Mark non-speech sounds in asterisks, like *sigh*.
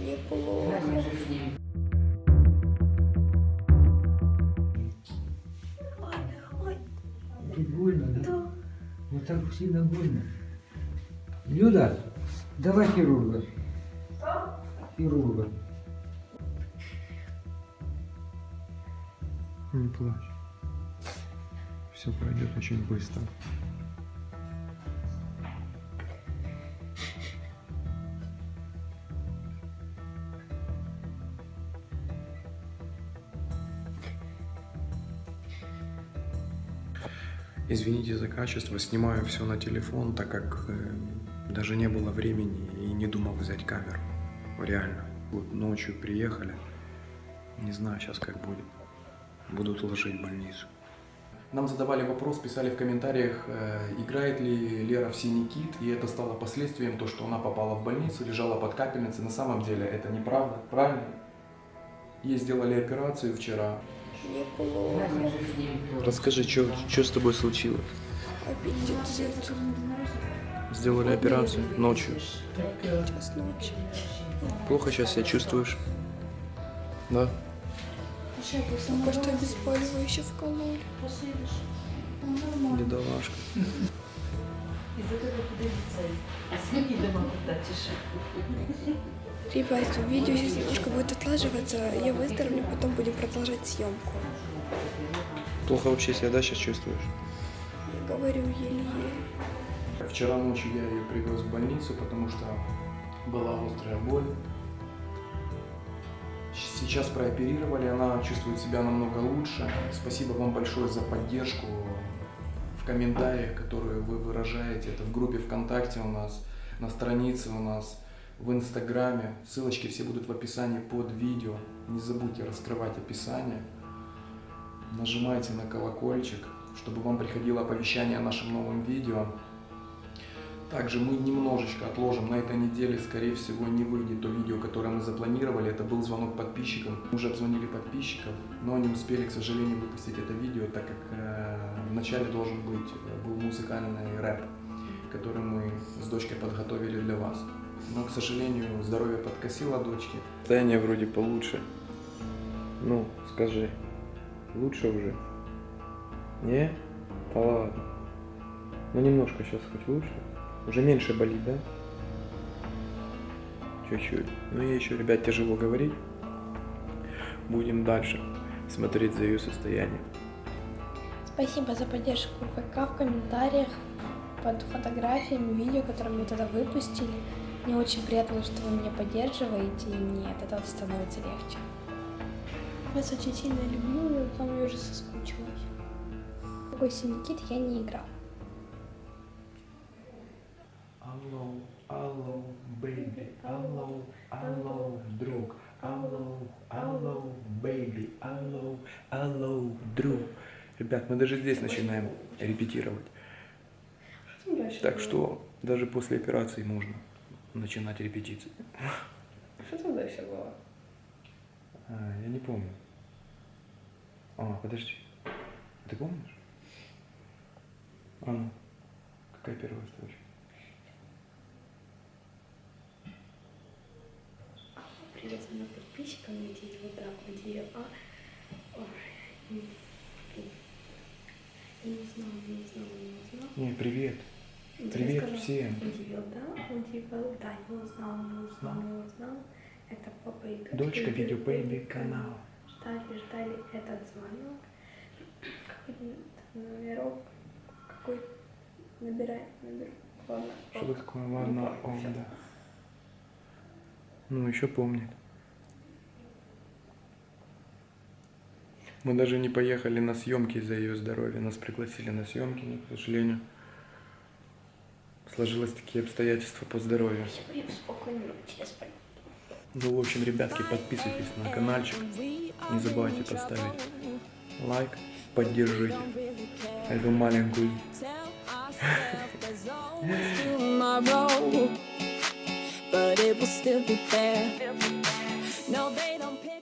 Неплохо. Тут больно, да? Вот так сильно больно. Люда, давай хирурга. Хирурга. Не плачь. Все пройдет очень быстро. Извините за качество, снимаю все на телефон, так как э, даже не было времени и не думал взять камеру. Реально. Вот ночью приехали. Не знаю сейчас как будет. Будут ложить в больницу. Нам задавали вопрос, писали в комментариях, э, играет ли Лера в «Синий кит», и это стало последствием, то, что она попала в больницу, лежала под капельницей. На самом деле это неправда, правильно? Ей сделали операцию вчера. Неплохо. Расскажи, что с тобой случилось? Аппетит. Сделали операцию ночью. Час ночи. Плохо сейчас себя чувствуешь? Да? Только что обезболивающее вкололи. Бедолашка. Ребят, видео сейчас немножко будет отлаживаться. Я выздоровлю, потом будем продолжать съемку. Плохо вообще себя, да, сейчас чувствуешь? Я говорю еле-еле. Вчера ночью я ее привез в больницу, потому что была острая боль. Сейчас прооперировали, она чувствует себя намного лучше. Спасибо вам большое за поддержку в комментариях, которые вы выражаете. Это в группе ВКонтакте у нас, на странице у нас, в Инстаграме. Ссылочки все будут в описании под видео. Не забудьте раскрывать описание. Нажимайте на колокольчик, чтобы вам приходило оповещание о нашем новом видео. Также мы немножечко отложим, на этой неделе, скорее всего, не выйдет то видео, которое мы запланировали. Это был звонок подписчикам. Мы уже обзвонили подписчиков, но не успели, к сожалению, выпустить это видео, так как э, вначале должен быть, э, был музыкальный рэп, который мы с дочкой подготовили для вас. Но, к сожалению, здоровье подкосило дочки. Состояние вроде получше. Ну, скажи, лучше уже? Не? Да ладно. Ну, немножко сейчас хоть лучше. Уже меньше болит, да? Чуть-чуть. Но ей еще, ребят, тяжело говорить. Будем дальше смотреть за ее состоянием. Спасибо за поддержку ВК, в комментариях, под фотографиями, видео, которые мы тогда выпустили. Мне очень приятно, что вы меня поддерживаете, и мне от этого становится легче. Вас очень сильно люблю, и вам я уже соскучилась. Такой синий я не играл. Алло, алло, бейби, алло, алло, друг, алло, алло, бейби, алло, алло, друг. Ребят, мы даже здесь начинаем репетировать. Так что даже после операции можно начинать репетиции. Что там дальше было? А, я не помню. А, подожди. Ты помнишь? А ну, какая первая строчка? Привет моим подписчикам, где вот так, где А. Ой, я не знаю, не знаю, не знаю. Не, привет. Привет сказала, всем. Удивил, да? Удивил, да, не узнал, не узнал, не узнал. Это папа и дочка. Дочка Видео Бэйби канал. Ждали, ждали этот звонок. Какой там номерок? Какой? Набирай, набирай. Ладно. Что такое? Ладно, он, да. Ну, еще помнит. Мы даже не поехали на съемки из-за ее здоровья. Нас пригласили на съемки, но, к сожалению, сложилось такие обстоятельства по здоровью. Ну, в общем, ребятки, подписывайтесь на каналчик. Не забывайте поставить лайк, поддержите эту маленькую *laughs* but it will still be there. No, they don't pick.